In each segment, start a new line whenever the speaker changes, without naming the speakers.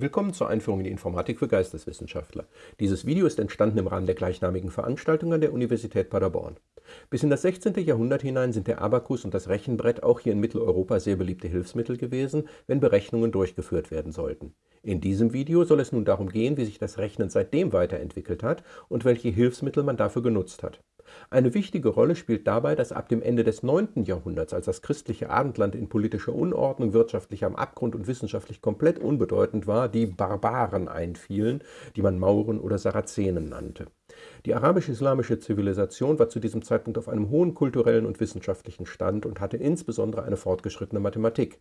Willkommen zur Einführung in die Informatik für Geisteswissenschaftler. Dieses Video ist entstanden im Rahmen der gleichnamigen Veranstaltung an der Universität Paderborn. Bis in das 16. Jahrhundert hinein sind der Abakus und das Rechenbrett auch hier in Mitteleuropa sehr beliebte Hilfsmittel gewesen, wenn Berechnungen durchgeführt werden sollten. In diesem Video soll es nun darum gehen, wie sich das Rechnen seitdem weiterentwickelt hat und welche Hilfsmittel man dafür genutzt hat. Eine wichtige Rolle spielt dabei, dass ab dem Ende des 9. Jahrhunderts, als das christliche Abendland in politischer Unordnung, wirtschaftlich am Abgrund und wissenschaftlich komplett unbedeutend war, die Barbaren einfielen, die man Mauren oder Sarazenen nannte. Die arabisch-islamische Zivilisation war zu diesem Zeitpunkt auf einem hohen kulturellen und wissenschaftlichen Stand und hatte insbesondere eine fortgeschrittene Mathematik.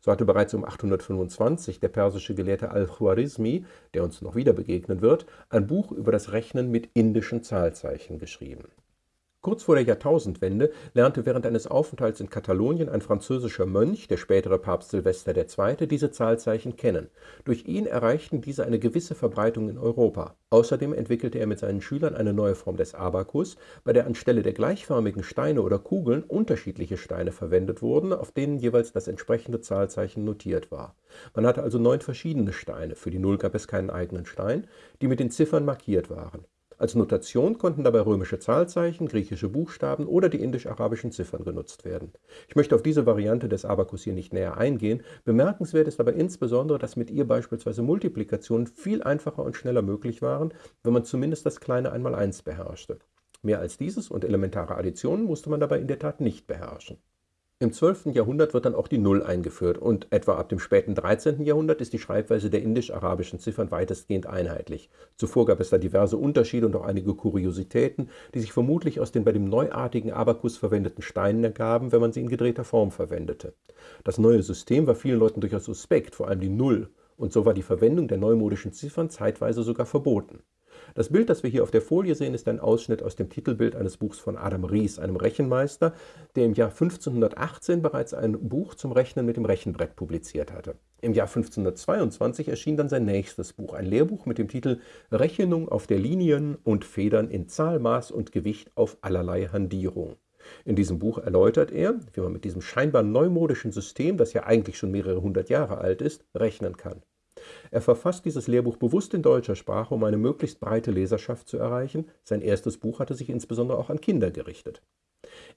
So hatte bereits um 825 der persische Gelehrte Al-Khwarizmi, der uns noch wieder begegnen wird, ein Buch über das Rechnen mit indischen Zahlzeichen geschrieben Kurz vor der Jahrtausendwende lernte während eines Aufenthalts in Katalonien ein französischer Mönch, der spätere Papst Silvester II., diese Zahlzeichen kennen. Durch ihn erreichten diese eine gewisse Verbreitung in Europa. Außerdem entwickelte er mit seinen Schülern eine neue Form des Abakus, bei der anstelle der gleichförmigen Steine oder Kugeln unterschiedliche Steine verwendet wurden, auf denen jeweils das entsprechende Zahlzeichen notiert war. Man hatte also neun verschiedene Steine, für die Null gab es keinen eigenen Stein, die mit den Ziffern markiert waren. Als Notation konnten dabei römische Zahlzeichen, griechische Buchstaben oder die indisch-arabischen Ziffern genutzt werden. Ich möchte auf diese Variante des Abakus hier nicht näher eingehen. Bemerkenswert ist aber insbesondere, dass mit ihr beispielsweise Multiplikationen viel einfacher und schneller möglich waren, wenn man zumindest das kleine Einmaleins beherrschte. Mehr als dieses und elementare Additionen musste man dabei in der Tat nicht beherrschen. Im 12. Jahrhundert wird dann auch die Null eingeführt und etwa ab dem späten 13. Jahrhundert ist die Schreibweise der indisch-arabischen Ziffern weitestgehend einheitlich. Zuvor gab es da diverse Unterschiede und auch einige Kuriositäten, die sich vermutlich aus den bei dem neuartigen Abakus verwendeten Steinen ergaben, wenn man sie in gedrehter Form verwendete. Das neue System war vielen Leuten durchaus suspekt, vor allem die Null, und so war die Verwendung der neumodischen Ziffern zeitweise sogar verboten. Das Bild, das wir hier auf der Folie sehen, ist ein Ausschnitt aus dem Titelbild eines Buchs von Adam Ries, einem Rechenmeister, der im Jahr 1518 bereits ein Buch zum Rechnen mit dem Rechenbrett publiziert hatte. Im Jahr 1522 erschien dann sein nächstes Buch, ein Lehrbuch mit dem Titel Rechnung auf der Linien und Federn in Zahl, Maß und Gewicht auf allerlei Handierung. In diesem Buch erläutert er, wie man mit diesem scheinbar neumodischen System, das ja eigentlich schon mehrere hundert Jahre alt ist, rechnen kann. Er verfasst dieses Lehrbuch bewusst in deutscher Sprache, um eine möglichst breite Leserschaft zu erreichen. Sein erstes Buch hatte sich insbesondere auch an Kinder gerichtet.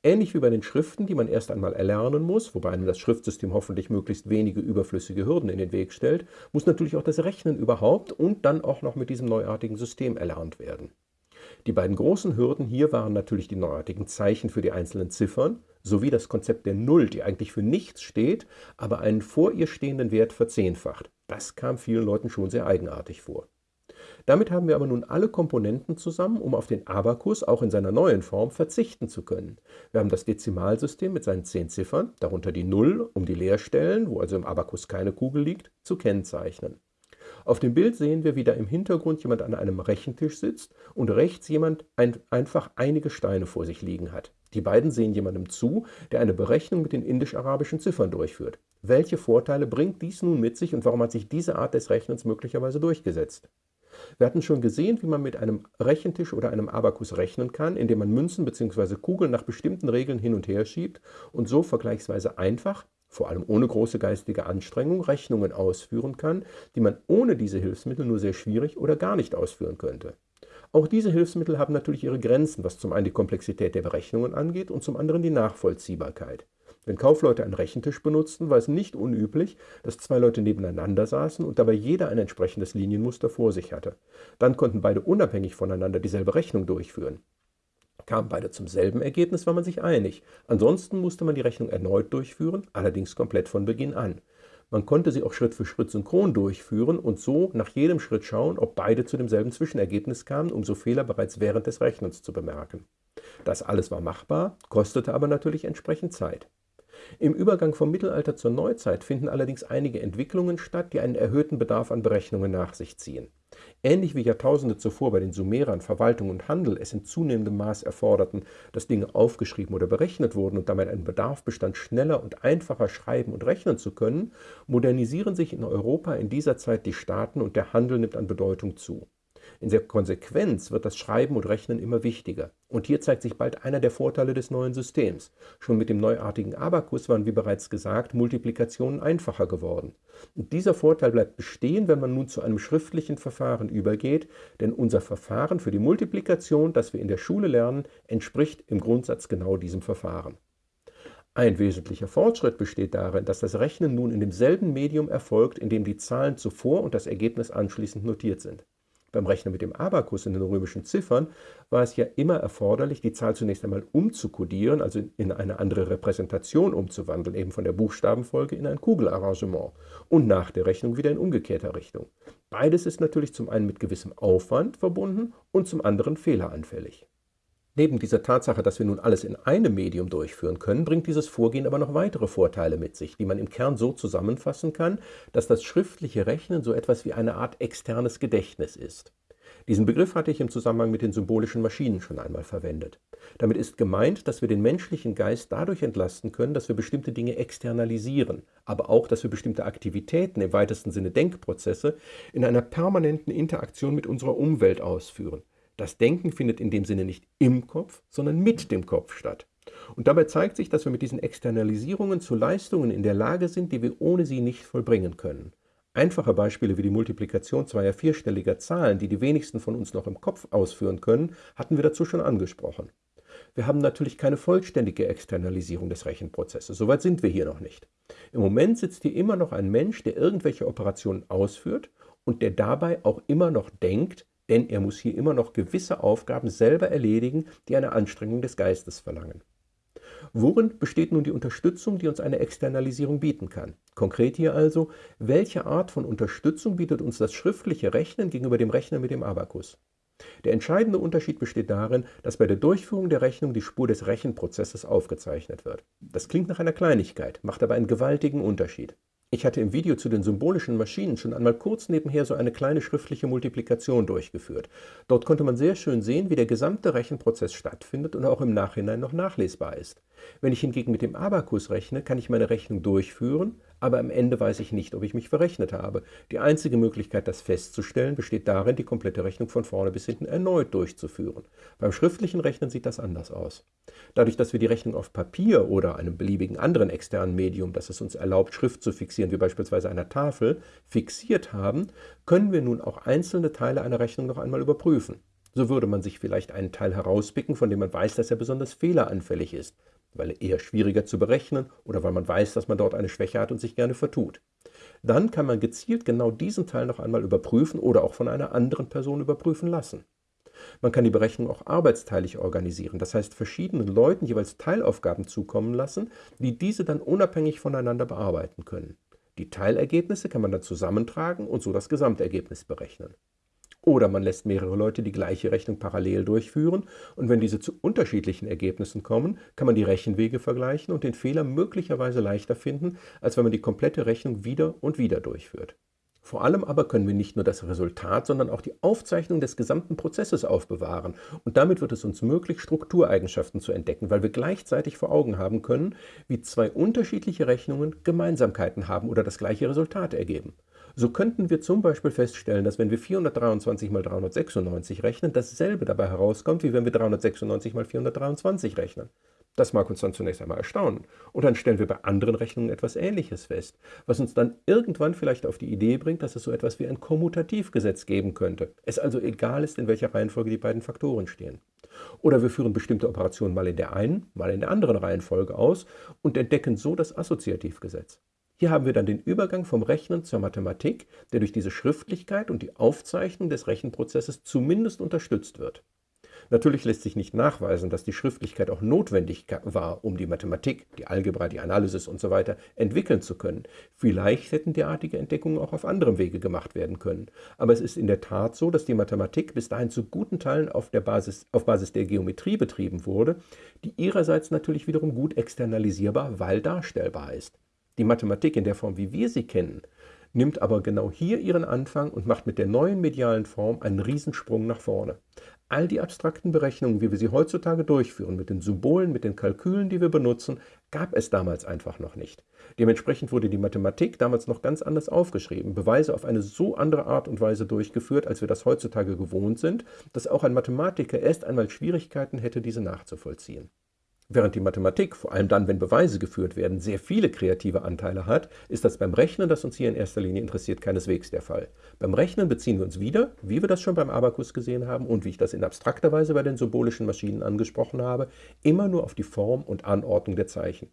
Ähnlich wie bei den Schriften, die man erst einmal erlernen muss, wobei einem das Schriftsystem hoffentlich möglichst wenige überflüssige Hürden in den Weg stellt, muss natürlich auch das Rechnen überhaupt und dann auch noch mit diesem neuartigen System erlernt werden. Die beiden großen Hürden hier waren natürlich die neuartigen Zeichen für die einzelnen Ziffern sowie das Konzept der Null, die eigentlich für nichts steht, aber einen vor ihr stehenden Wert verzehnfacht. Das kam vielen Leuten schon sehr eigenartig vor. Damit haben wir aber nun alle Komponenten zusammen, um auf den Abakus auch in seiner neuen Form verzichten zu können. Wir haben das Dezimalsystem mit seinen zehn Ziffern, darunter die Null, um die Leerstellen, wo also im Abakus keine Kugel liegt, zu kennzeichnen. Auf dem Bild sehen wir, wie da im Hintergrund jemand an einem Rechentisch sitzt und rechts jemand ein, einfach einige Steine vor sich liegen hat. Die beiden sehen jemandem zu, der eine Berechnung mit den indisch-arabischen Ziffern durchführt. Welche Vorteile bringt dies nun mit sich und warum hat sich diese Art des Rechnens möglicherweise durchgesetzt? Wir hatten schon gesehen, wie man mit einem Rechentisch oder einem Abakus rechnen kann, indem man Münzen bzw. Kugeln nach bestimmten Regeln hin und her schiebt und so vergleichsweise einfach vor allem ohne große geistige Anstrengung, Rechnungen ausführen kann, die man ohne diese Hilfsmittel nur sehr schwierig oder gar nicht ausführen könnte. Auch diese Hilfsmittel haben natürlich ihre Grenzen, was zum einen die Komplexität der Berechnungen angeht und zum anderen die Nachvollziehbarkeit. Wenn Kaufleute einen Rechentisch benutzten, war es nicht unüblich, dass zwei Leute nebeneinander saßen und dabei jeder ein entsprechendes Linienmuster vor sich hatte. Dann konnten beide unabhängig voneinander dieselbe Rechnung durchführen. Kamen beide zum selben Ergebnis, war man sich einig. Ansonsten musste man die Rechnung erneut durchführen, allerdings komplett von Beginn an. Man konnte sie auch Schritt für Schritt synchron durchführen und so nach jedem Schritt schauen, ob beide zu demselben Zwischenergebnis kamen, um so Fehler bereits während des Rechnens zu bemerken. Das alles war machbar, kostete aber natürlich entsprechend Zeit. Im Übergang vom Mittelalter zur Neuzeit finden allerdings einige Entwicklungen statt, die einen erhöhten Bedarf an Berechnungen nach sich ziehen. Ähnlich wie Jahrtausende zuvor bei den Sumerern Verwaltung und Handel es in zunehmendem Maß erforderten, dass Dinge aufgeschrieben oder berechnet wurden und damit ein Bedarf bestand, schneller und einfacher schreiben und rechnen zu können, modernisieren sich in Europa in dieser Zeit die Staaten und der Handel nimmt an Bedeutung zu. In der Konsequenz wird das Schreiben und Rechnen immer wichtiger. Und hier zeigt sich bald einer der Vorteile des neuen Systems. Schon mit dem neuartigen Abakus waren, wie bereits gesagt, Multiplikationen einfacher geworden. Und dieser Vorteil bleibt bestehen, wenn man nun zu einem schriftlichen Verfahren übergeht, denn unser Verfahren für die Multiplikation, das wir in der Schule lernen, entspricht im Grundsatz genau diesem Verfahren. Ein wesentlicher Fortschritt besteht darin, dass das Rechnen nun in demselben Medium erfolgt, in dem die Zahlen zuvor und das Ergebnis anschließend notiert sind. Beim Rechnen mit dem Abakus in den römischen Ziffern war es ja immer erforderlich, die Zahl zunächst einmal umzukodieren, also in eine andere Repräsentation umzuwandeln, eben von der Buchstabenfolge in ein Kugelarrangement und nach der Rechnung wieder in umgekehrter Richtung. Beides ist natürlich zum einen mit gewissem Aufwand verbunden und zum anderen fehleranfällig. Neben dieser Tatsache, dass wir nun alles in einem Medium durchführen können, bringt dieses Vorgehen aber noch weitere Vorteile mit sich, die man im Kern so zusammenfassen kann, dass das schriftliche Rechnen so etwas wie eine Art externes Gedächtnis ist. Diesen Begriff hatte ich im Zusammenhang mit den symbolischen Maschinen schon einmal verwendet. Damit ist gemeint, dass wir den menschlichen Geist dadurch entlasten können, dass wir bestimmte Dinge externalisieren, aber auch, dass wir bestimmte Aktivitäten, im weitesten Sinne Denkprozesse, in einer permanenten Interaktion mit unserer Umwelt ausführen. Das Denken findet in dem Sinne nicht im Kopf, sondern mit dem Kopf statt. Und dabei zeigt sich, dass wir mit diesen Externalisierungen zu Leistungen in der Lage sind, die wir ohne sie nicht vollbringen können. Einfache Beispiele wie die Multiplikation zweier vierstelliger Zahlen, die die wenigsten von uns noch im Kopf ausführen können, hatten wir dazu schon angesprochen. Wir haben natürlich keine vollständige Externalisierung des Rechenprozesses. Soweit sind wir hier noch nicht. Im Moment sitzt hier immer noch ein Mensch, der irgendwelche Operationen ausführt und der dabei auch immer noch denkt, denn er muss hier immer noch gewisse Aufgaben selber erledigen, die eine Anstrengung des Geistes verlangen. Worin besteht nun die Unterstützung, die uns eine Externalisierung bieten kann? Konkret hier also, welche Art von Unterstützung bietet uns das schriftliche Rechnen gegenüber dem Rechner mit dem Abakus? Der entscheidende Unterschied besteht darin, dass bei der Durchführung der Rechnung die Spur des Rechenprozesses aufgezeichnet wird. Das klingt nach einer Kleinigkeit, macht aber einen gewaltigen Unterschied. Ich hatte im Video zu den symbolischen Maschinen schon einmal kurz nebenher so eine kleine schriftliche Multiplikation durchgeführt. Dort konnte man sehr schön sehen, wie der gesamte Rechenprozess stattfindet und auch im Nachhinein noch nachlesbar ist. Wenn ich hingegen mit dem Abakus rechne, kann ich meine Rechnung durchführen, aber am Ende weiß ich nicht, ob ich mich verrechnet habe. Die einzige Möglichkeit, das festzustellen, besteht darin, die komplette Rechnung von vorne bis hinten erneut durchzuführen. Beim schriftlichen Rechnen sieht das anders aus. Dadurch, dass wir die Rechnung auf Papier oder einem beliebigen anderen externen Medium, das es uns erlaubt, Schrift zu fixieren, wie beispielsweise einer Tafel, fixiert haben, können wir nun auch einzelne Teile einer Rechnung noch einmal überprüfen. So würde man sich vielleicht einen Teil herauspicken, von dem man weiß, dass er besonders fehleranfällig ist weil er eher schwieriger zu berechnen oder weil man weiß, dass man dort eine Schwäche hat und sich gerne vertut. Dann kann man gezielt genau diesen Teil noch einmal überprüfen oder auch von einer anderen Person überprüfen lassen. Man kann die Berechnung auch arbeitsteilig organisieren, das heißt verschiedenen Leuten jeweils Teilaufgaben zukommen lassen, die diese dann unabhängig voneinander bearbeiten können. Die Teilergebnisse kann man dann zusammentragen und so das Gesamtergebnis berechnen. Oder man lässt mehrere Leute die gleiche Rechnung parallel durchführen und wenn diese zu unterschiedlichen Ergebnissen kommen, kann man die Rechenwege vergleichen und den Fehler möglicherweise leichter finden, als wenn man die komplette Rechnung wieder und wieder durchführt. Vor allem aber können wir nicht nur das Resultat, sondern auch die Aufzeichnung des gesamten Prozesses aufbewahren. Und damit wird es uns möglich, Struktureigenschaften zu entdecken, weil wir gleichzeitig vor Augen haben können, wie zwei unterschiedliche Rechnungen Gemeinsamkeiten haben oder das gleiche Resultat ergeben. So könnten wir zum Beispiel feststellen, dass wenn wir 423 mal 396 rechnen, dasselbe dabei herauskommt, wie wenn wir 396 mal 423 rechnen. Das mag uns dann zunächst einmal erstaunen. Und dann stellen wir bei anderen Rechnungen etwas Ähnliches fest, was uns dann irgendwann vielleicht auf die Idee bringt, dass es so etwas wie ein Kommutativgesetz geben könnte. Es also egal ist, in welcher Reihenfolge die beiden Faktoren stehen. Oder wir führen bestimmte Operationen mal in der einen, mal in der anderen Reihenfolge aus und entdecken so das Assoziativgesetz. Hier haben wir dann den Übergang vom Rechnen zur Mathematik, der durch diese Schriftlichkeit und die Aufzeichnung des Rechenprozesses zumindest unterstützt wird. Natürlich lässt sich nicht nachweisen, dass die Schriftlichkeit auch notwendig war, um die Mathematik, die Algebra, die Analysis usw. So entwickeln zu können. Vielleicht hätten derartige Entdeckungen auch auf anderem Wege gemacht werden können. Aber es ist in der Tat so, dass die Mathematik bis dahin zu guten Teilen auf, der Basis, auf Basis der Geometrie betrieben wurde, die ihrerseits natürlich wiederum gut externalisierbar, weil darstellbar ist. Die Mathematik in der Form, wie wir sie kennen, nimmt aber genau hier ihren Anfang und macht mit der neuen medialen Form einen Riesensprung nach vorne. All die abstrakten Berechnungen, wie wir sie heutzutage durchführen, mit den Symbolen, mit den Kalkülen, die wir benutzen, gab es damals einfach noch nicht. Dementsprechend wurde die Mathematik damals noch ganz anders aufgeschrieben, Beweise auf eine so andere Art und Weise durchgeführt, als wir das heutzutage gewohnt sind, dass auch ein Mathematiker erst einmal Schwierigkeiten hätte, diese nachzuvollziehen. Während die Mathematik, vor allem dann, wenn Beweise geführt werden, sehr viele kreative Anteile hat, ist das beim Rechnen, das uns hier in erster Linie interessiert, keineswegs der Fall. Beim Rechnen beziehen wir uns wieder, wie wir das schon beim Abakus gesehen haben und wie ich das in abstrakter Weise bei den symbolischen Maschinen angesprochen habe, immer nur auf die Form und Anordnung der Zeichen.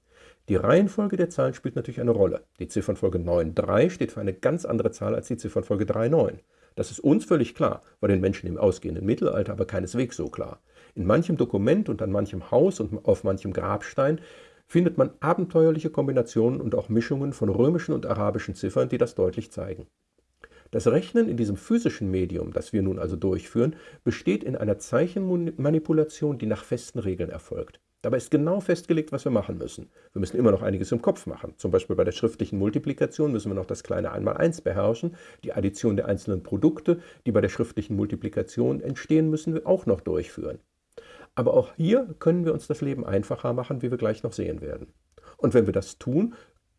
Die Reihenfolge der Zahlen spielt natürlich eine Rolle. Die Ziffernfolge 9,3 steht für eine ganz andere Zahl als die Ziffernfolge 3,9. Das ist uns völlig klar, war den Menschen im ausgehenden Mittelalter aber keineswegs so klar. In manchem Dokument und an manchem Haus und auf manchem Grabstein findet man abenteuerliche Kombinationen und auch Mischungen von römischen und arabischen Ziffern, die das deutlich zeigen. Das Rechnen in diesem physischen Medium, das wir nun also durchführen, besteht in einer Zeichenmanipulation, die nach festen Regeln erfolgt. Dabei ist genau festgelegt, was wir machen müssen. Wir müssen immer noch einiges im Kopf machen. Zum Beispiel bei der schriftlichen Multiplikation müssen wir noch das kleine Einmaleins beherrschen. Die Addition der einzelnen Produkte, die bei der schriftlichen Multiplikation entstehen, müssen wir auch noch durchführen. Aber auch hier können wir uns das Leben einfacher machen, wie wir gleich noch sehen werden. Und wenn wir das tun,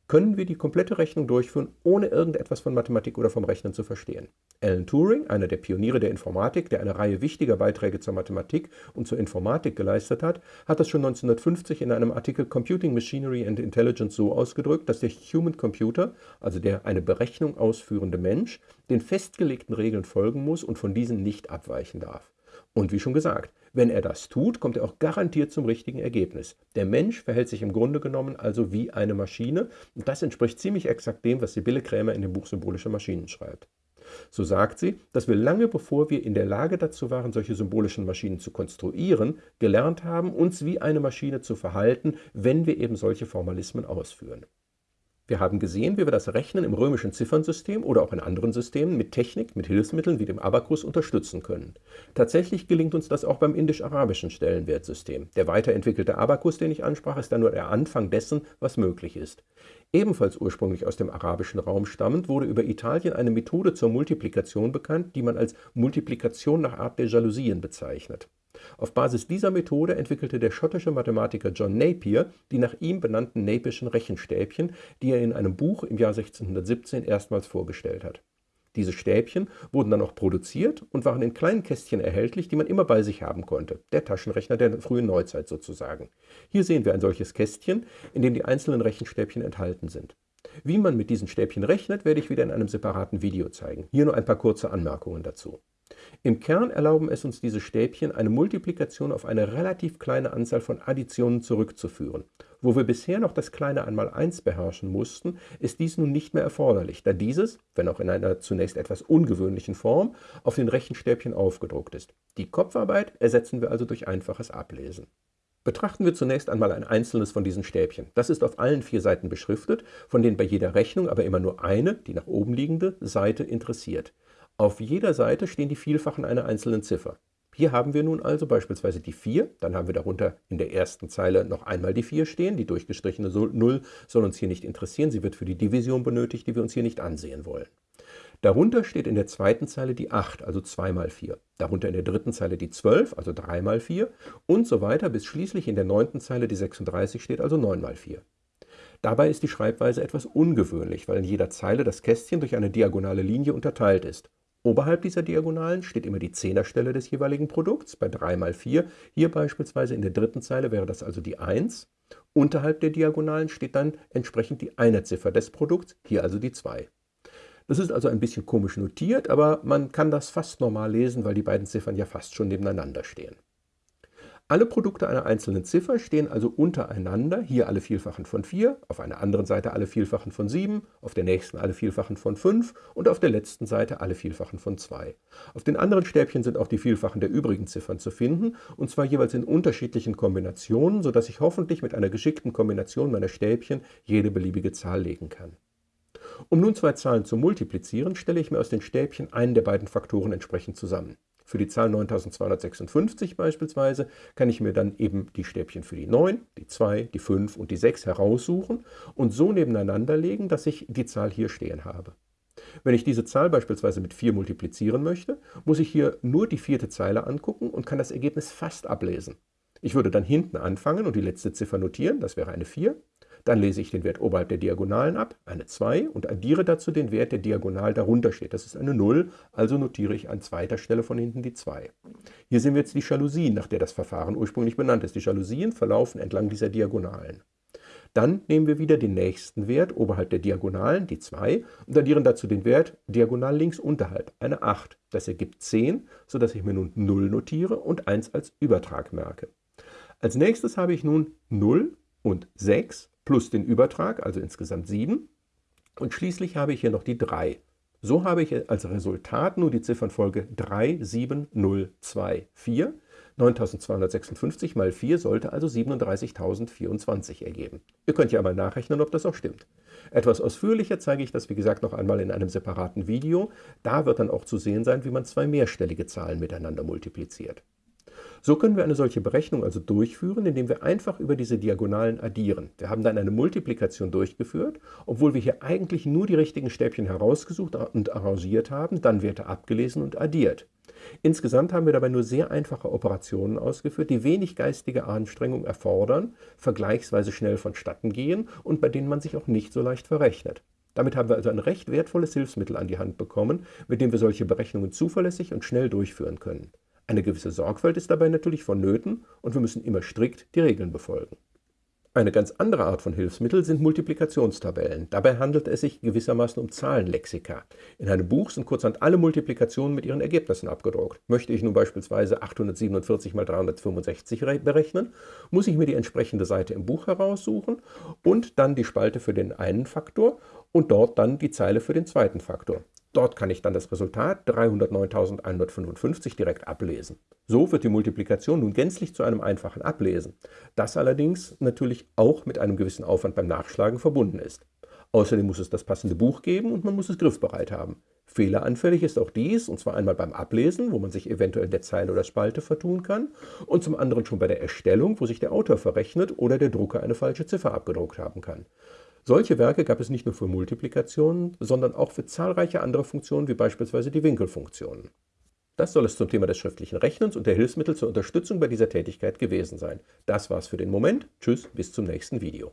können wir die komplette Rechnung durchführen, ohne irgendetwas von Mathematik oder vom Rechnen zu verstehen. Alan Turing, einer der Pioniere der Informatik, der eine Reihe wichtiger Beiträge zur Mathematik und zur Informatik geleistet hat, hat das schon 1950 in einem Artikel Computing Machinery and Intelligence so ausgedrückt, dass der Human Computer, also der eine Berechnung ausführende Mensch, den festgelegten Regeln folgen muss und von diesen nicht abweichen darf. Und wie schon gesagt, wenn er das tut, kommt er auch garantiert zum richtigen Ergebnis. Der Mensch verhält sich im Grunde genommen also wie eine Maschine und das entspricht ziemlich exakt dem, was Sibylle Krämer in dem Buch Symbolische Maschinen schreibt. So sagt sie, dass wir lange bevor wir in der Lage dazu waren, solche symbolischen Maschinen zu konstruieren, gelernt haben, uns wie eine Maschine zu verhalten, wenn wir eben solche Formalismen ausführen. Wir haben gesehen, wie wir das Rechnen im römischen Ziffernsystem oder auch in anderen Systemen mit Technik, mit Hilfsmitteln wie dem Abakus unterstützen können. Tatsächlich gelingt uns das auch beim indisch-arabischen Stellenwertsystem. Der weiterentwickelte Abakus, den ich ansprach, ist dann nur der Anfang dessen, was möglich ist. Ebenfalls ursprünglich aus dem arabischen Raum stammend, wurde über Italien eine Methode zur Multiplikation bekannt, die man als Multiplikation nach Art der Jalousien bezeichnet. Auf Basis dieser Methode entwickelte der schottische Mathematiker John Napier die nach ihm benannten Napischen Rechenstäbchen, die er in einem Buch im Jahr 1617 erstmals vorgestellt hat. Diese Stäbchen wurden dann auch produziert und waren in kleinen Kästchen erhältlich, die man immer bei sich haben konnte. Der Taschenrechner der frühen Neuzeit sozusagen. Hier sehen wir ein solches Kästchen, in dem die einzelnen Rechenstäbchen enthalten sind. Wie man mit diesen Stäbchen rechnet, werde ich wieder in einem separaten Video zeigen. Hier nur ein paar kurze Anmerkungen dazu. Im Kern erlauben es uns diese Stäbchen, eine Multiplikation auf eine relativ kleine Anzahl von Additionen zurückzuführen. Wo wir bisher noch das kleine Einmaleins beherrschen mussten, ist dies nun nicht mehr erforderlich, da dieses, wenn auch in einer zunächst etwas ungewöhnlichen Form, auf den Rechenstäbchen aufgedruckt ist. Die Kopfarbeit ersetzen wir also durch einfaches Ablesen. Betrachten wir zunächst einmal ein einzelnes von diesen Stäbchen. Das ist auf allen vier Seiten beschriftet, von denen bei jeder Rechnung aber immer nur eine, die nach oben liegende, Seite interessiert. Auf jeder Seite stehen die Vielfachen einer einzelnen Ziffer. Hier haben wir nun also beispielsweise die 4, dann haben wir darunter in der ersten Zeile noch einmal die 4 stehen. Die durchgestrichene 0 soll uns hier nicht interessieren, sie wird für die Division benötigt, die wir uns hier nicht ansehen wollen. Darunter steht in der zweiten Zeile die 8, also 2 mal 4. Darunter in der dritten Zeile die 12, also 3 mal 4 und so weiter, bis schließlich in der neunten Zeile die 36 steht, also 9 mal 4. Dabei ist die Schreibweise etwas ungewöhnlich, weil in jeder Zeile das Kästchen durch eine diagonale Linie unterteilt ist. Oberhalb dieser Diagonalen steht immer die Zehnerstelle des jeweiligen Produkts, bei 3 mal 4. Hier beispielsweise in der dritten Zeile wäre das also die 1. Unterhalb der Diagonalen steht dann entsprechend die Einerziffer des Produkts, hier also die 2. Das ist also ein bisschen komisch notiert, aber man kann das fast normal lesen, weil die beiden Ziffern ja fast schon nebeneinander stehen. Alle Produkte einer einzelnen Ziffer stehen also untereinander, hier alle Vielfachen von 4, auf einer anderen Seite alle Vielfachen von 7, auf der nächsten alle Vielfachen von 5 und auf der letzten Seite alle Vielfachen von 2. Auf den anderen Stäbchen sind auch die Vielfachen der übrigen Ziffern zu finden, und zwar jeweils in unterschiedlichen Kombinationen, sodass ich hoffentlich mit einer geschickten Kombination meiner Stäbchen jede beliebige Zahl legen kann. Um nun zwei Zahlen zu multiplizieren, stelle ich mir aus den Stäbchen einen der beiden Faktoren entsprechend zusammen. Für die Zahl 9256 beispielsweise kann ich mir dann eben die Stäbchen für die 9, die 2, die 5 und die 6 heraussuchen und so nebeneinander legen, dass ich die Zahl hier stehen habe. Wenn ich diese Zahl beispielsweise mit 4 multiplizieren möchte, muss ich hier nur die vierte Zeile angucken und kann das Ergebnis fast ablesen. Ich würde dann hinten anfangen und die letzte Ziffer notieren, das wäre eine 4. Dann lese ich den Wert oberhalb der Diagonalen ab, eine 2, und addiere dazu den Wert, der diagonal darunter steht. Das ist eine 0, also notiere ich an zweiter Stelle von hinten die 2. Hier sehen wir jetzt die Jalousien, nach der das Verfahren ursprünglich benannt ist. Die Jalousien verlaufen entlang dieser Diagonalen. Dann nehmen wir wieder den nächsten Wert oberhalb der Diagonalen, die 2, und addieren dazu den Wert diagonal links unterhalb, eine 8. Das ergibt 10, sodass ich mir nun 0 notiere und 1 als Übertrag merke. Als nächstes habe ich nun 0 und 6 plus den Übertrag, also insgesamt 7. Und schließlich habe ich hier noch die 3. So habe ich als Resultat nur die Ziffernfolge 3, 7, 0, 2, 4. 9256 mal 4 sollte also 37.024 ergeben. Ihr könnt ja einmal nachrechnen, ob das auch stimmt. Etwas ausführlicher zeige ich das, wie gesagt, noch einmal in einem separaten Video. Da wird dann auch zu sehen sein, wie man zwei mehrstellige Zahlen miteinander multipliziert. So können wir eine solche Berechnung also durchführen, indem wir einfach über diese Diagonalen addieren. Wir haben dann eine Multiplikation durchgeführt, obwohl wir hier eigentlich nur die richtigen Stäbchen herausgesucht und arrangiert haben, dann Werte abgelesen und addiert. Insgesamt haben wir dabei nur sehr einfache Operationen ausgeführt, die wenig geistige Anstrengung erfordern, vergleichsweise schnell vonstatten gehen und bei denen man sich auch nicht so leicht verrechnet. Damit haben wir also ein recht wertvolles Hilfsmittel an die Hand bekommen, mit dem wir solche Berechnungen zuverlässig und schnell durchführen können. Eine gewisse Sorgfalt ist dabei natürlich vonnöten und wir müssen immer strikt die Regeln befolgen. Eine ganz andere Art von Hilfsmittel sind Multiplikationstabellen. Dabei handelt es sich gewissermaßen um Zahlenlexika. In einem Buch sind kurzhand alle Multiplikationen mit ihren Ergebnissen abgedruckt. Möchte ich nun beispielsweise 847 mal 365 berechnen, muss ich mir die entsprechende Seite im Buch heraussuchen und dann die Spalte für den einen Faktor und dort dann die Zeile für den zweiten Faktor. Dort kann ich dann das Resultat 309.155 direkt ablesen. So wird die Multiplikation nun gänzlich zu einem einfachen Ablesen, das allerdings natürlich auch mit einem gewissen Aufwand beim Nachschlagen verbunden ist. Außerdem muss es das passende Buch geben und man muss es griffbereit haben. Fehleranfällig ist auch dies, und zwar einmal beim Ablesen, wo man sich eventuell der Zeile oder Spalte vertun kann, und zum anderen schon bei der Erstellung, wo sich der Autor verrechnet oder der Drucker eine falsche Ziffer abgedruckt haben kann. Solche Werke gab es nicht nur für Multiplikationen, sondern auch für zahlreiche andere Funktionen wie beispielsweise die Winkelfunktionen. Das soll es zum Thema des schriftlichen Rechnens und der Hilfsmittel zur Unterstützung bei dieser Tätigkeit gewesen sein. Das war's für den Moment. Tschüss, bis zum nächsten Video.